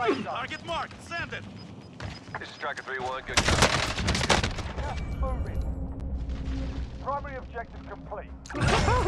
Sight. Target marked. Send it. This is tracker 3-1. Good job. Just moving. Primary objective complete.